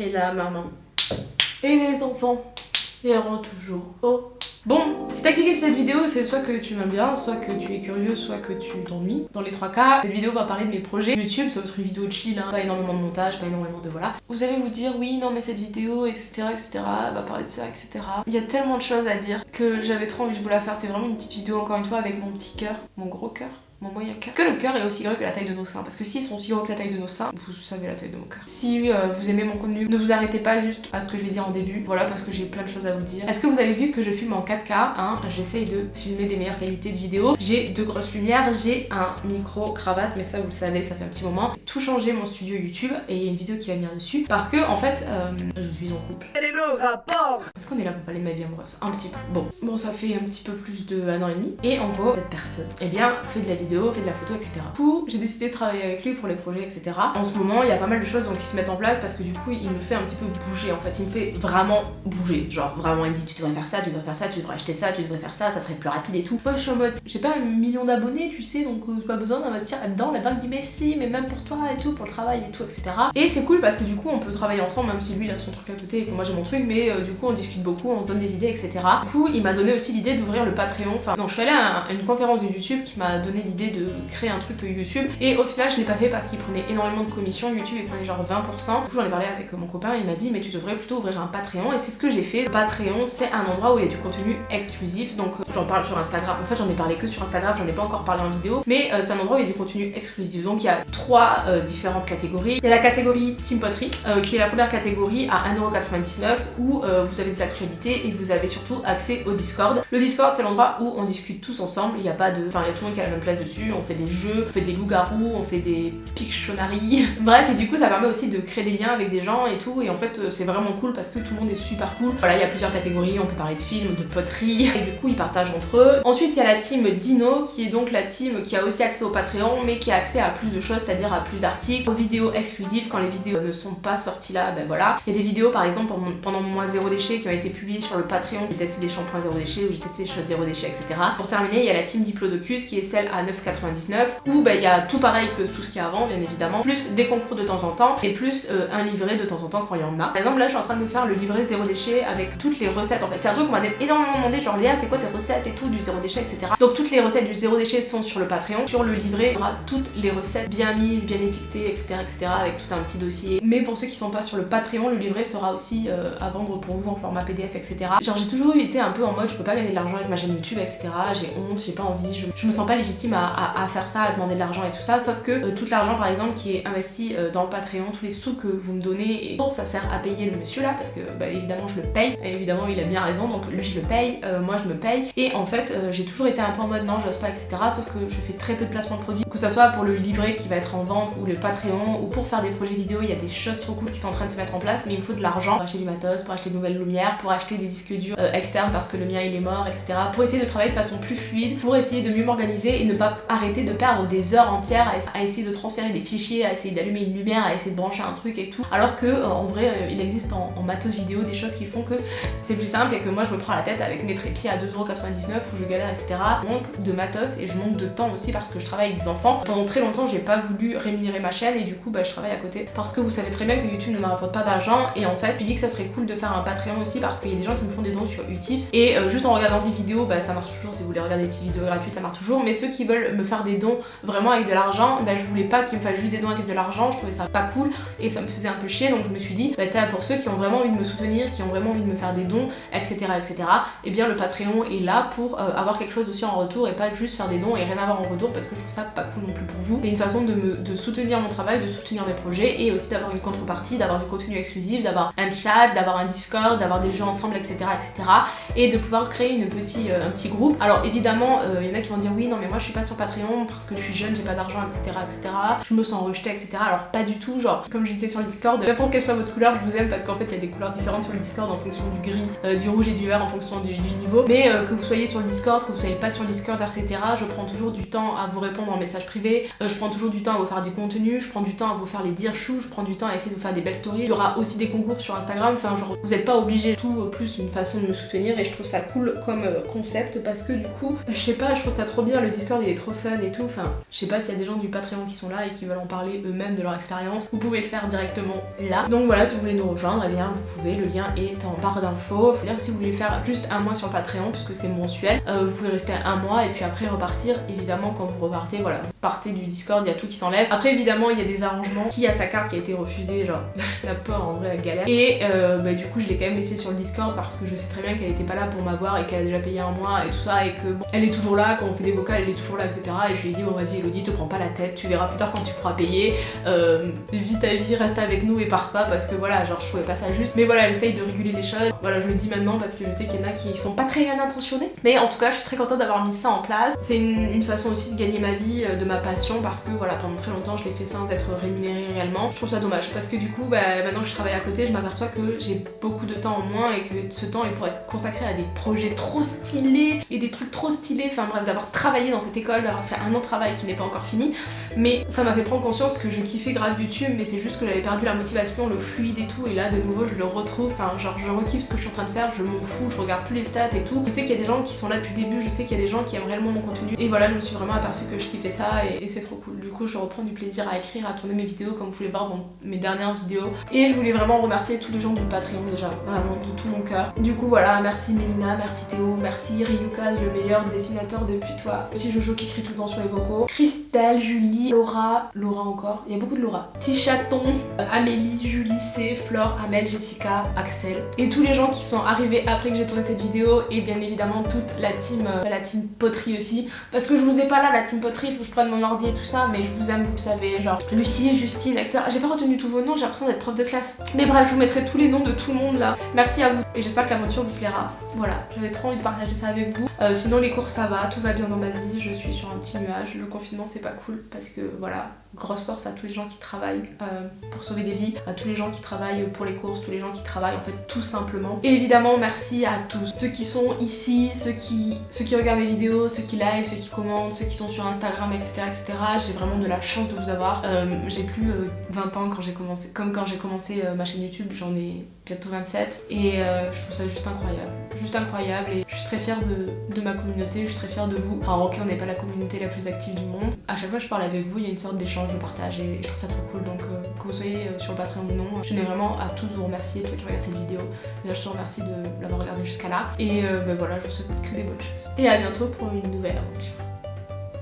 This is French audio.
Et la maman. Et les enfants iront toujours au Bon, si t'as cliqué sur cette vidéo, c'est soit que tu m'aimes bien, soit que tu es curieux, soit que tu t'ennuies. Dans les trois cas, cette vidéo va parler de mes projets YouTube, ça va être une vidéo chill, hein. pas énormément de montage, pas énormément de voilà. Vous allez vous dire, oui, non mais cette vidéo, etc, etc, va parler de ça, etc. Il y a tellement de choses à dire que j'avais trop envie de vous la faire. C'est vraiment une petite vidéo, encore une fois, avec mon petit cœur, mon gros cœur mon moyen cœur. Que le cœur est aussi grand que la taille de nos seins. Parce que s'ils sont aussi gros que la taille de nos seins, vous savez la taille de mon cœur. Si euh, vous aimez mon contenu, ne vous arrêtez pas juste à ce que je vais dire en début. Voilà, parce que j'ai plein de choses à vous dire. Est-ce que vous avez vu que je filme en 4K hein J'essaye de filmer des meilleures qualités de vidéo. J'ai deux grosses lumières, j'ai un micro cravate, mais ça vous le savez, ça fait un petit moment. Tout changé mon studio YouTube et il y a une vidéo qui va venir dessus. Parce que en fait, euh, je suis en couple. Quel est le rapport? Est-ce qu'on est là pour parler de ma vie amoureuse Un petit peu. Bon, bon, ça fait un petit peu plus de un an et demi. Et en gros, cette personne, eh bien, fait de la vidéo, fait de la photo, etc. Du coup, j'ai décidé de travailler avec lui pour les projets, etc. En ce moment, il y a pas mal de choses donc, qui se mettent en place parce que du coup, il me fait un petit peu bouger. En fait, il me fait vraiment bouger. Genre, vraiment, il me dit tu devrais faire ça, tu devrais faire ça, tu devrais acheter ça, tu devrais faire ça, ça serait plus rapide et tout. Moi, je suis en mode, j'ai pas un million d'abonnés, tu sais, donc euh, pas besoin d'investir là-dedans. La banque dit mais si, mais même pour toi et tout, pour le travail et tout, etc. Et c'est cool parce que du coup, on peut travailler ensemble, même si lui il a son truc à côté et que moi j'ai mon truc, mais euh, du coup, on discute beaucoup, on se donne des idées, etc. Du coup, il m'a donné aussi l'idée d'ouvrir le Patreon. Enfin, non, je suis allée à une conférence de YouTube qui m'a donné l'idée de créer un truc YouTube et au final, je l'ai pas fait parce qu'il prenait énormément de commissions. YouTube, il prenait genre 20%. Du coup, j'en ai parlé avec mon copain. Il m'a dit, mais tu devrais plutôt ouvrir un Patreon. Et c'est ce que j'ai fait. Patreon, c'est un endroit où il y a du contenu exclusif. Donc, j'en parle sur Instagram. En fait, j'en ai parlé que sur Instagram. J'en ai pas encore parlé en vidéo. Mais euh, c'est un endroit où il y a du contenu exclusif. Donc, il y a trois euh, différentes catégories. Il y a la catégorie Team Poterie, euh, qui est la première catégorie à 1,99€ où vous avez des actualités et vous avez surtout accès au Discord. Le Discord, c'est l'endroit où on discute tous ensemble. Il n'y a pas de. Enfin, il y a tout le monde qui a la même place dessus. On fait des jeux, on fait des loups-garous, on fait des pictionaries. Bref, et du coup, ça permet aussi de créer des liens avec des gens et tout. Et en fait, c'est vraiment cool parce que tout le monde est super cool. Voilà, il y a plusieurs catégories. On peut parler de films, de poterie. Et du coup, ils partagent entre eux. Ensuite, il y a la team Dino qui est donc la team qui a aussi accès au Patreon, mais qui a accès à plus de choses, c'est-à-dire à plus d'articles, aux vidéos exclusives quand les vidéos ne sont pas sorties là. Ben voilà. Il y a des vidéos, par exemple, pendant mon mois zéro déchet qui ont été publiées sur le Patreon. J'ai testé des shampoings zéro déchet ou j'ai testé des choses zéro déchet, etc. Pour terminer, il y a la team Diplodocus qui est celle à 9,99 où ben, il y a tout pareil que tout ce qu'il y a avant, bien évidemment, plus des concours de temps en temps et plus euh, un livret de temps en temps quand il y en a. Par exemple, là, je suis en train de faire le livret zéro déchet avec toutes les recettes. En fait, c'est un truc qu'on m'a énormément demandé, genre Léa, c'est quoi tes recettes? Et tout du zéro déchet, etc. Donc toutes les recettes du zéro déchet sont sur le Patreon. Sur le livret, il y aura toutes les recettes bien mises, bien étiquetées, etc., etc. avec tout un petit dossier. Mais pour ceux qui sont pas sur le Patreon, le livret sera aussi euh, à vendre pour vous en format PDF, etc. Genre j'ai toujours été un peu en mode je peux pas gagner de l'argent avec ma chaîne YouTube, etc. J'ai honte, j'ai pas envie, je, me sens pas légitime à, faire ça, à demander de l'argent et tout ça. Sauf que euh, tout l'argent par exemple qui est investi euh, dans le Patreon, tous les sous que vous me donnez, et bon, ça sert à payer le monsieur là parce que bah, évidemment je le paye, et évidemment il a bien raison, donc lui je le paye, moi je me paye. Et en fait j'ai toujours été un peu en mode non, j'ose pas, etc. Sauf que je fais très peu de placement de produits, que ce soit pour le livret qui va être en vente ou le Patreon ou pour faire des projets vidéo, il y a des choses trop cool qui sont en train de se mettre en place, mais il me faut de l'argent pour acheter du matos, pour acheter de nouvelles lumières, pour acheter des disques durs externes parce que le mien il est mort, etc. Pour essayer de travailler de façon plus fluide, pour essayer de mieux m'organiser et ne pas arrêter de perdre des heures entières à essayer de transférer des fichiers, à essayer d'allumer une lumière, à essayer de brancher un truc et tout. Alors que euh, en vrai, euh, il existe en, matos vidéo des choses qui font que c'est plus simple et que moi je me prends la tête avec mes trépieds à 2,99€ où je galère, etc. Manque de matos et je manque de temps aussi parce que je travaille avec des enfants. Pendant très longtemps, j'ai pas voulu rémunérer ma chaîne et du coup, bah, je travaille à côté parce que vous savez très bien que YouTube ne me rapporte pas d'argent et en fait, je dis que ça serait cool de faire un Patreon aussi parce qu'il y a des gens qui me font des dons sur Utips et euh, juste en regardant des vidéos, bah, ça marche toujours. Si vous voulez regarder des petites vidéos gratuites, ça marche toujours. Mais ceux qui veulent me faire des dons vraiment avec de l'argent, bah, je voulais pas qu'ils me fassent juste des dons avec de l'argent. Je trouvais ça pas cool et ça me faisait un peu chier donc je me suis dit bah pour ceux qui ont vraiment envie de me soutenir, qui ont vraiment envie de me faire des dons, etc etc, et eh bien le Patreon est là pour euh, avoir quelque chose aussi en retour et pas juste faire des dons et rien avoir en retour parce que je trouve ça pas cool non plus pour vous. C'est une façon de, me, de soutenir mon travail, de soutenir mes projets et aussi d'avoir une contrepartie, d'avoir du contenu exclusif, d'avoir un chat, d'avoir un Discord, d'avoir des jeux ensemble, etc etc et de pouvoir créer une euh, un petit groupe. Alors évidemment, il euh, y en a qui vont dire oui non mais moi je suis pas sur Patreon parce que je suis jeune, j'ai pas d'argent, etc etc. Je me sens rejetée, etc. Alors pas du tout, genre comme je disais sur le Discord, n'importe quelle soit votre couleur, je vous aime parce qu'en fait il y a des couleurs différentes sur le Discord en fonction du gris, du rouge et du vert en fonction du, niveau. Mais que vous soyez sur le Discord, que vous soyez pas sur le Discord, etc. Je prends toujours du temps à vous répondre en message privé, euh, je prends toujours du temps à vous faire du contenu, je prends du temps à vous faire les dire chou, je prends du temps à essayer de vous faire des belles stories. Il y aura aussi des concours sur Instagram, enfin genre vous n'êtes pas obligé. Tout euh, plus une façon de me soutenir et je trouve ça cool comme euh, concept parce que du coup, bah, je sais pas, je trouve ça trop bien, le Discord il est trop fun et tout, enfin je sais pas s'il y a des gens du Patreon qui sont là et qui veulent en parler eux-mêmes de leur expérience, vous pouvez le faire directement là. Donc voilà, si vous voulez nous rejoindre, eh bien vous pouvez, le lien est en barre d'infos. Faut dire que si vous voulez faire juste un mois sur Patreon, puisque c'est mensuel, vous pouvez rester un mois et puis après repartir. Évidemment quand vous repartez, voilà, vous partez du Discord, il y a tout qui s'enlève. Après évidemment il y a des arrangements, qui a sa carte qui a été refusée, genre la peur en vrai galère. Et euh, bah, du coup je l'ai quand même laissé sur le Discord parce que je sais très bien qu'elle était pas là pour m'avoir et qu'elle a déjà payé un mois et tout ça et que bon, elle est toujours là, quand on fait des vocales elle est toujours là etc. Et je lui ai dit bon vas-y Elodie te prends pas la tête, tu verras plus tard quand tu pourras payer, euh, vis ta vie, reste avec nous et pars pas parce que voilà genre je trouvais pas ça juste. Mais voilà elle essaye de réguler les choses, voilà je le dis maintenant parce que je sais qu'il y en a qui sont pas très bien intentionnés. Mais en tout cas je suis très contente d'avoir mis ça en place. C'est une, façon aussi de gagner ma vie, euh, de ma passion parce que voilà pendant très longtemps je l'ai fait sans être rémunérée réellement. Je trouve ça dommage parce que du coup bah, maintenant que je travaille à côté je m'aperçois que j'ai beaucoup de temps en moins et que ce temps il pourrait être consacré à des projets trop stylés et des trucs trop stylés, enfin bref d'avoir travaillé dans cette école, d'avoir fait un an de travail qui n'est pas encore fini mais ça m'a fait prendre conscience que je kiffais grave YouTube mais c'est juste que j'avais perdu la motivation, le fluide et tout et là de nouveau je le retrouve, enfin genre je rekiffe ce que je suis en train de faire, je m'en fous, je regarde plus les stats et tout. Je sais qu'il y a des gens qui sont là depuis le début, je sais qu'il y a des gens qui aiment réellement mon contenu et voilà je me suis vraiment aperçue que je kiffais ça et, c'est trop cool. Du coup je reprends du plaisir à écrire, à tourner mes vidéos comme vous pouvez voir dans mes dernières vidéos et je voulais vraiment remercier tous les gens du Patreon déjà, vraiment de tout mon cœur. Du coup voilà, merci Mélina, merci Théo, merci Ryukaz, le meilleur dessinateur depuis toi. Aussi Jojo qui écrit tout le temps sur les vocaux. Christelle, Julie, Laura, Laura encore, il y a beaucoup de Laura. Petit chaton, Amélie, Julie C, Flore, Amel, Jessica, Axel et tous les gens qui sont arrivés après que j'ai tourné cette vidéo et bien évidemment toute la team, euh, la team poterie aussi parce que je vous ai pas là la team poterie, faut que je prenne mon ordi et tout ça mais je vous aime, vous le savez, genre Lucie, Justine, etc. J'ai pas retenu tous vos noms, j'ai l'impression d'être prof de classe. Mais bref, je vous mettrai tous les noms de tout le monde là. Merci à vous et j'espère que l'aventure vous plaira. Voilà, j'avais trop envie de partager ça avec vous. Euh, sinon les cours ça va, tout va bien dans ma vie, je suis sur un petit nuage. Le confinement c'est pas cool parce que voilà, grosse force à tous les gens qui travaillent euh, pour sauver des vies, à tous les gens qui travaillent pour les courses, tous les gens qui travaillent en fait tout simplement. Et évidemment merci à tous ceux qui sont ici, ceux qui, ceux qui regardent mes vidéos, ceux qui like, ceux qui commentent, ceux qui sont sur Instagram etc etc. J'ai vraiment de la chance de vous avoir. Euh, j'ai plus 20 ans quand j'ai commencé, comme quand j'ai commencé ma chaîne YouTube, j'en ai bientôt 27 et je trouve ça juste incroyable. Juste incroyable et je suis très fière de, de ma communauté, je suis très fière de vous. Alors ok on n'est pas la communauté la plus active du monde. À chaque fois que je parle avec vous il y a une sorte d'échange, de partage et je trouve ça trop cool donc euh, que vous soyez sur le Patreon ou non, je tenais vraiment à tous vous remercier, toi qui regardes cette vidéo. Déjà je te remercie de l'avoir regardé jusqu'à là et euh, ben voilà je vous souhaite que des bonnes choses. Et à bientôt pour une nouvelle aventure.